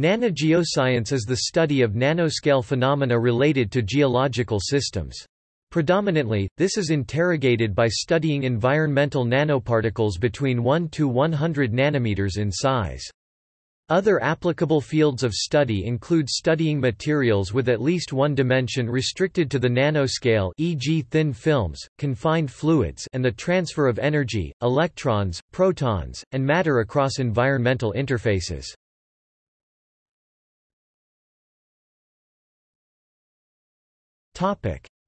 Nanogeoscience is the study of nanoscale phenomena related to geological systems. Predominantly, this is interrogated by studying environmental nanoparticles between 1 to 100 nanometers in size. Other applicable fields of study include studying materials with at least one dimension restricted to the nanoscale e.g. thin films, confined fluids and the transfer of energy, electrons, protons, and matter across environmental interfaces.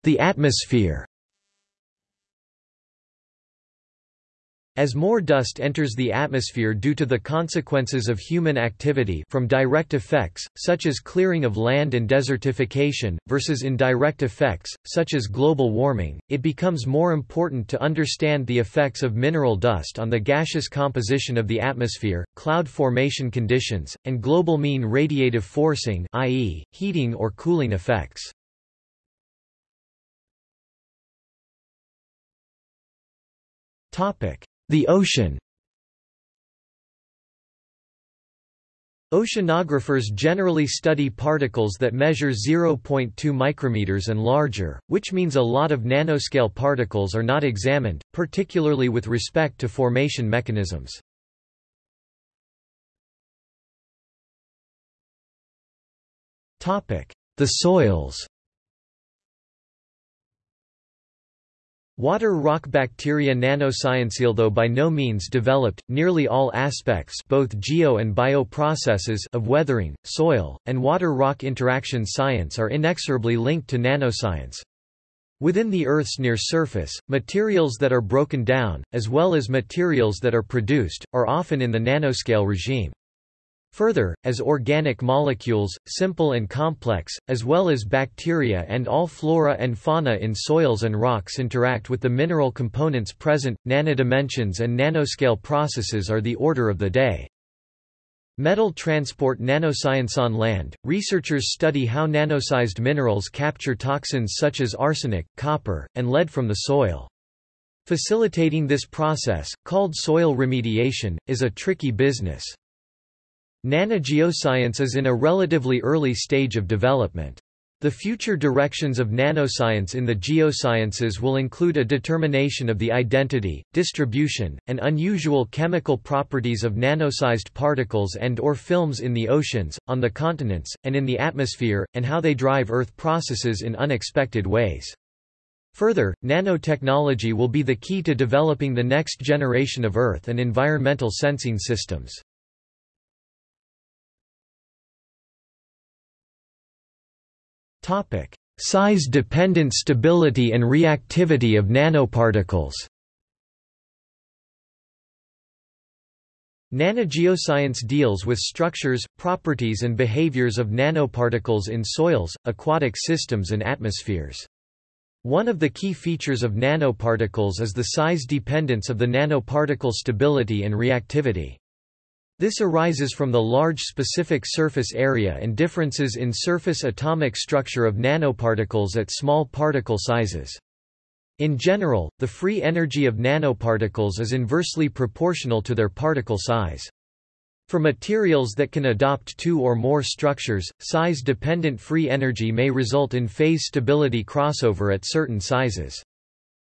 The atmosphere As more dust enters the atmosphere due to the consequences of human activity from direct effects, such as clearing of land and desertification, versus indirect effects, such as global warming, it becomes more important to understand the effects of mineral dust on the gaseous composition of the atmosphere, cloud formation conditions, and global mean radiative forcing i.e., heating or cooling effects. The ocean. Oceanographers generally study particles that measure 0.2 micrometers and larger, which means a lot of nanoscale particles are not examined, particularly with respect to formation mechanisms. The soils Water rock bacteria nanoscience Although by no means developed, nearly all aspects both geo and bio processes of weathering, soil, and water-rock interaction science are inexorably linked to nanoscience. Within the Earth's near surface, materials that are broken down, as well as materials that are produced, are often in the nanoscale regime. Further, as organic molecules, simple and complex, as well as bacteria and all flora and fauna in soils and rocks interact with the mineral components present, nanodimensions and nanoscale processes are the order of the day. Metal transport nanoscience on land, researchers study how nanosized minerals capture toxins such as arsenic, copper, and lead from the soil. Facilitating this process, called soil remediation, is a tricky business. Nanogeoscience is in a relatively early stage of development. The future directions of nanoscience in the geosciences will include a determination of the identity, distribution, and unusual chemical properties of nanosized particles and or films in the oceans, on the continents, and in the atmosphere, and how they drive Earth processes in unexpected ways. Further, nanotechnology will be the key to developing the next generation of Earth and environmental sensing systems. Size-dependent stability and reactivity of nanoparticles Nanogeoscience deals with structures, properties and behaviors of nanoparticles in soils, aquatic systems and atmospheres. One of the key features of nanoparticles is the size dependence of the nanoparticle stability and reactivity. This arises from the large specific surface area and differences in surface atomic structure of nanoparticles at small particle sizes. In general, the free energy of nanoparticles is inversely proportional to their particle size. For materials that can adopt two or more structures, size-dependent free energy may result in phase stability crossover at certain sizes.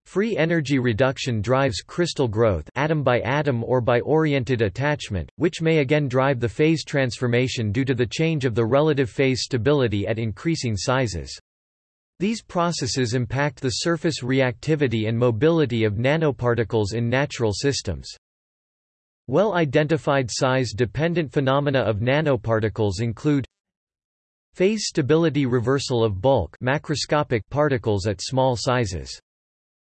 Free energy reduction drives crystal growth atom by atom or by oriented attachment, which may again drive the phase transformation due to the change of the relative phase stability at increasing sizes. These processes impact the surface reactivity and mobility of nanoparticles in natural systems. Well-identified size-dependent phenomena of nanoparticles include phase stability reversal of bulk macroscopic particles at small sizes.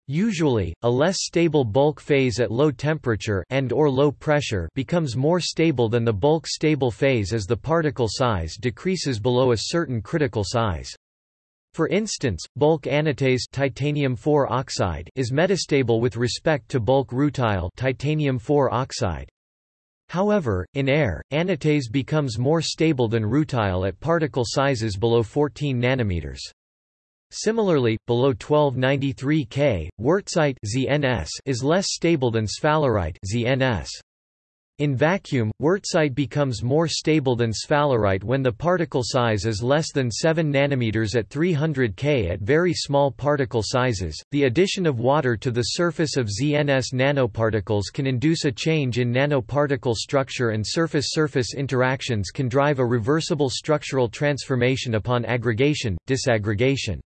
Usually, a less stable bulk phase at low temperature and or low pressure becomes more stable than the bulk stable phase as the particle size decreases below a certain critical size. For instance, bulk anatase titanium oxide is metastable with respect to bulk rutile titanium oxide. However, in air, anatase becomes more stable than rutile at particle sizes below 14 nanometers. Similarly, below 1293 K, wurtzite ZNS is less stable than sphalerite ZNS. In vacuum, wurtzite becomes more stable than sphalerite when the particle size is less than 7 nanometers at 300 K at very small particle sizes. The addition of water to the surface of ZNS nanoparticles can induce a change in nanoparticle structure and surface-surface interactions can drive a reversible structural transformation upon aggregation, disaggregation.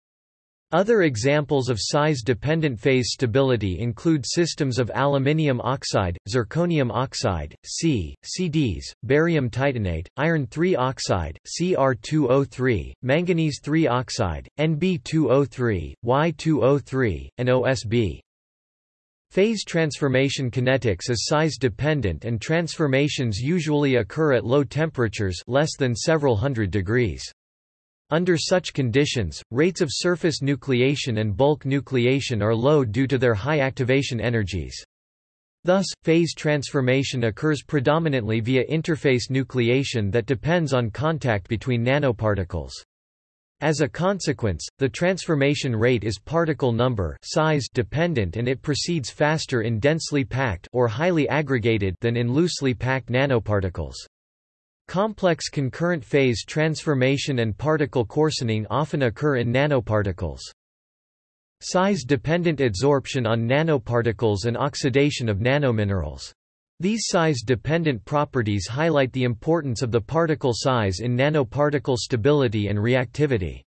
Other examples of size-dependent phase stability include systems of aluminium oxide, zirconium oxide, C, CDs, barium titanate, iron 3 oxide, Cr2O3, manganese 3 oxide, Nb2O3, Y2O3, and OSB. Phase transformation kinetics is size-dependent and transformations usually occur at low temperatures less than several hundred degrees. Under such conditions, rates of surface nucleation and bulk nucleation are low due to their high activation energies. Thus, phase transformation occurs predominantly via interface nucleation that depends on contact between nanoparticles. As a consequence, the transformation rate is particle number size dependent and it proceeds faster in densely packed or highly aggregated than in loosely packed nanoparticles. Complex concurrent phase transformation and particle coarsening often occur in nanoparticles. Size-dependent adsorption on nanoparticles and oxidation of nanominerals. These size-dependent properties highlight the importance of the particle size in nanoparticle stability and reactivity.